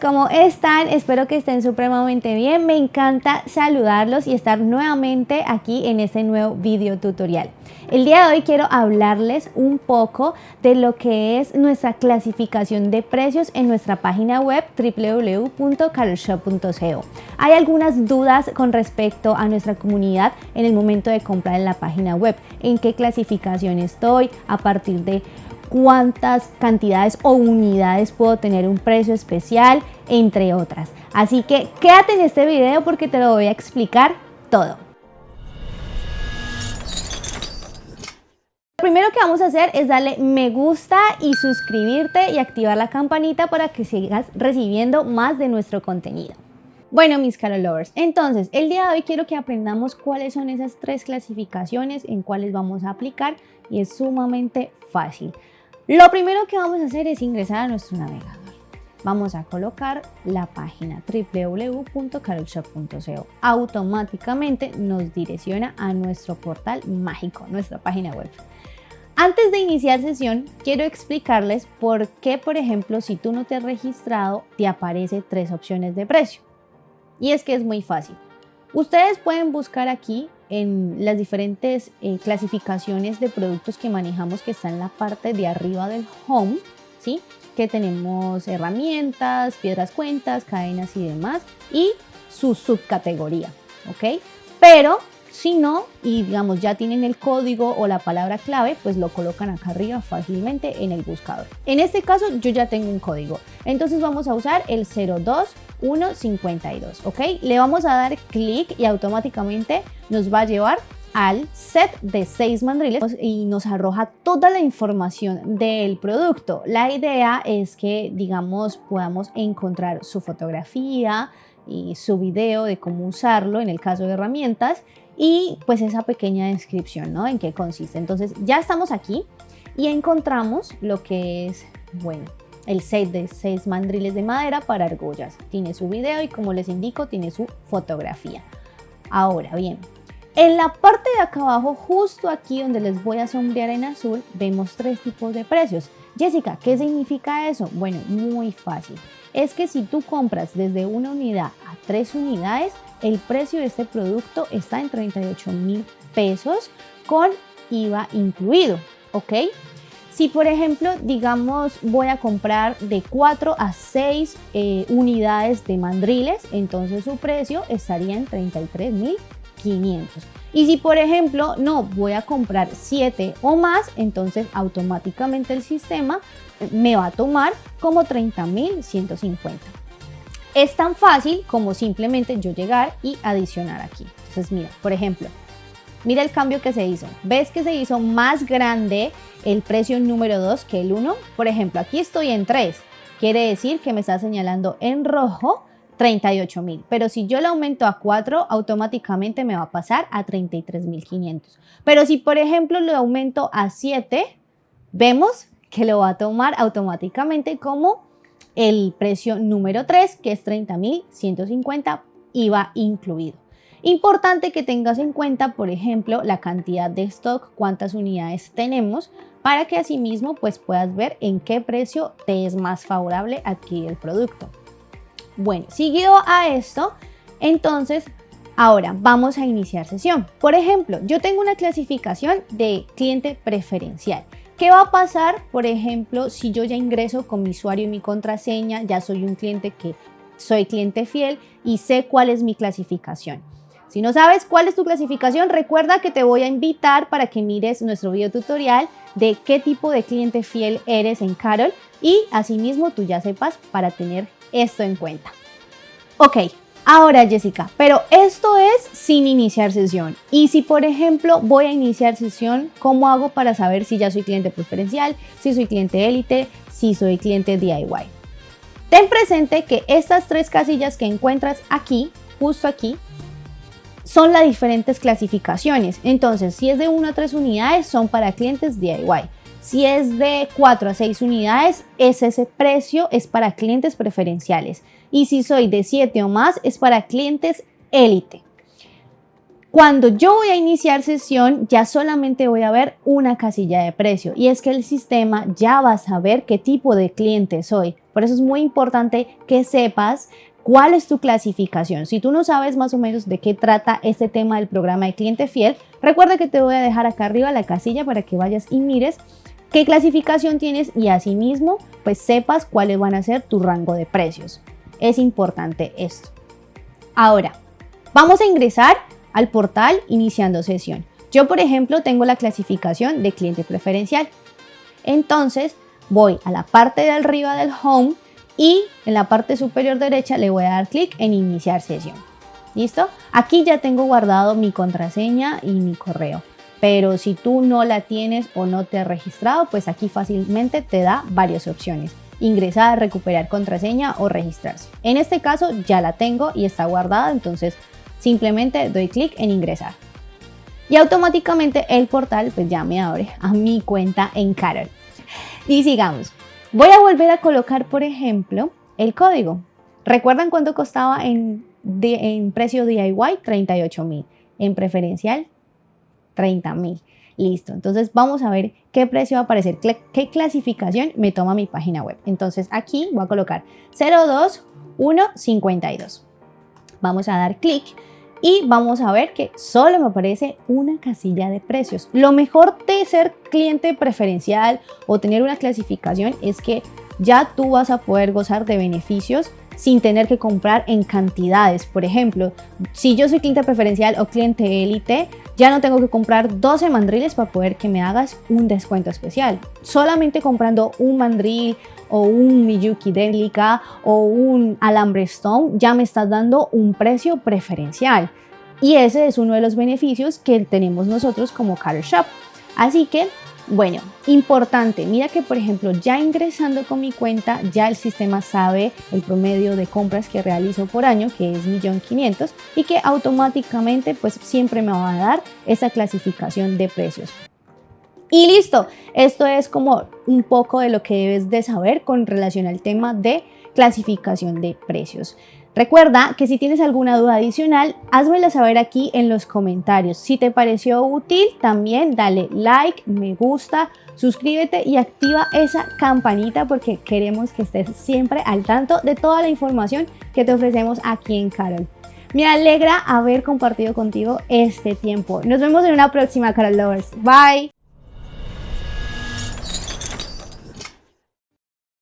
¿cómo están? Espero que estén supremamente bien. Me encanta saludarlos y estar nuevamente aquí en este nuevo video tutorial. El día de hoy quiero hablarles un poco de lo que es nuestra clasificación de precios en nuestra página web www.carolshop.co. Hay algunas dudas con respecto a nuestra comunidad en el momento de comprar en la página web. ¿En qué clasificación estoy? A partir de cuántas cantidades o unidades puedo tener un precio especial, entre otras. Así que quédate en este video porque te lo voy a explicar todo. Lo primero que vamos a hacer es darle me gusta y suscribirte y activar la campanita para que sigas recibiendo más de nuestro contenido. Bueno, mis Carol Lovers, entonces el día de hoy quiero que aprendamos cuáles son esas tres clasificaciones en cuáles vamos a aplicar y es sumamente fácil. Lo primero que vamos a hacer es ingresar a nuestro navegador. Vamos a colocar la página www.carolshop.co. Automáticamente nos direcciona a nuestro portal mágico, nuestra página web. Antes de iniciar sesión, quiero explicarles por qué, por ejemplo, si tú no te has registrado, te aparece tres opciones de precio. Y es que es muy fácil. Ustedes pueden buscar aquí en las diferentes eh, clasificaciones de productos que manejamos que está en la parte de arriba del home, ¿sí? que tenemos herramientas, piedras cuentas, cadenas y demás, y su subcategoría, ¿ok? Pero si no, y digamos ya tienen el código o la palabra clave, pues lo colocan acá arriba fácilmente en el buscador. En este caso yo ya tengo un código, entonces vamos a usar el 02 1.52, ¿ok? Le vamos a dar clic y automáticamente nos va a llevar al set de 6 mandriles y nos arroja toda la información del producto. La idea es que, digamos, podamos encontrar su fotografía y su video de cómo usarlo en el caso de herramientas y pues esa pequeña descripción, ¿no? En qué consiste. Entonces ya estamos aquí y encontramos lo que es, bueno, el set de seis mandriles de madera para argollas. Tiene su video y como les indico, tiene su fotografía. Ahora bien, en la parte de acá abajo, justo aquí donde les voy a sombrear en azul, vemos tres tipos de precios. Jessica, ¿qué significa eso? Bueno, muy fácil. Es que si tú compras desde una unidad a tres unidades, el precio de este producto está en 38 mil pesos con IVA incluido, ¿ok? Si por ejemplo, digamos, voy a comprar de 4 a 6 eh, unidades de mandriles, entonces su precio estaría en 33.500. Y si por ejemplo, no, voy a comprar 7 o más, entonces automáticamente el sistema me va a tomar como 30.150. Es tan fácil como simplemente yo llegar y adicionar aquí. Entonces mira, por ejemplo, Mira el cambio que se hizo. ¿Ves que se hizo más grande el precio número 2 que el 1? Por ejemplo, aquí estoy en 3. Quiere decir que me está señalando en rojo 38 mil. Pero si yo lo aumento a 4, automáticamente me va a pasar a 33.500. Pero si, por ejemplo, lo aumento a 7, vemos que lo va a tomar automáticamente como el precio número 3, que es 30.150 IVA incluido. Importante que tengas en cuenta, por ejemplo, la cantidad de stock, cuántas unidades tenemos, para que asimismo pues puedas ver en qué precio te es más favorable adquirir el producto. Bueno, seguido a esto, entonces ahora vamos a iniciar sesión. Por ejemplo, yo tengo una clasificación de cliente preferencial. ¿Qué va a pasar, por ejemplo, si yo ya ingreso con mi usuario y mi contraseña, ya soy un cliente que soy cliente fiel y sé cuál es mi clasificación? Si no sabes cuál es tu clasificación, recuerda que te voy a invitar para que mires nuestro video tutorial de qué tipo de cliente fiel eres en Carol y asimismo tú ya sepas para tener esto en cuenta. Ok, ahora Jessica, pero esto es sin iniciar sesión. Y si por ejemplo voy a iniciar sesión, ¿cómo hago para saber si ya soy cliente preferencial, si soy cliente élite, si soy cliente DIY? Ten presente que estas tres casillas que encuentras aquí, justo aquí, son las diferentes clasificaciones. Entonces, si es de 1 a 3 unidades, son para clientes DIY. Si es de 4 a 6 unidades, es ese precio es para clientes preferenciales. Y si soy de 7 o más, es para clientes élite. Cuando yo voy a iniciar sesión, ya solamente voy a ver una casilla de precio y es que el sistema ya va a saber qué tipo de cliente soy. Por eso es muy importante que sepas cuál es tu clasificación. Si tú no sabes más o menos de qué trata este tema del programa de cliente fiel, recuerda que te voy a dejar acá arriba la casilla para que vayas y mires qué clasificación tienes y asimismo pues sepas cuáles van a ser tu rango de precios. Es importante esto. Ahora, vamos a ingresar al portal iniciando sesión. Yo, por ejemplo, tengo la clasificación de cliente preferencial. Entonces, voy a la parte de arriba del home y en la parte superior derecha le voy a dar clic en iniciar sesión. ¿Listo? Aquí ya tengo guardado mi contraseña y mi correo. Pero si tú no la tienes o no te has registrado, pues aquí fácilmente te da varias opciones. Ingresar, recuperar contraseña o registrarse. En este caso ya la tengo y está guardada, entonces simplemente doy clic en ingresar. Y automáticamente el portal pues ya me abre a mi cuenta en Carol. Y sigamos. Voy a volver a colocar, por ejemplo, el código. ¿Recuerdan cuánto costaba en, en precio DIY? 38 mil. En preferencial, 30 mil. Listo, entonces vamos a ver qué precio va a aparecer, qué clasificación me toma mi página web. Entonces aquí voy a colocar 02152. Vamos a dar clic y vamos a ver que solo me aparece una casilla de precios. Lo mejor de ser cliente preferencial o tener una clasificación es que ya tú vas a poder gozar de beneficios sin tener que comprar en cantidades. Por ejemplo, si yo soy cliente preferencial o cliente élite, ya no tengo que comprar 12 mandriles para poder que me hagas un descuento especial. Solamente comprando un mandril o un Miyuki Delica o un alambre Stone ya me estás dando un precio preferencial. Y ese es uno de los beneficios que tenemos nosotros como Car Shop. Así que bueno, importante, mira que por ejemplo ya ingresando con mi cuenta ya el sistema sabe el promedio de compras que realizo por año que es 1.500.000 y que automáticamente pues siempre me va a dar esa clasificación de precios. Y listo, esto es como un poco de lo que debes de saber con relación al tema de clasificación de precios. Recuerda que si tienes alguna duda adicional, házmela saber aquí en los comentarios. Si te pareció útil, también dale like, me gusta, suscríbete y activa esa campanita porque queremos que estés siempre al tanto de toda la información que te ofrecemos aquí en Carol. Me alegra haber compartido contigo este tiempo. Nos vemos en una próxima, Carol Lovers. Bye.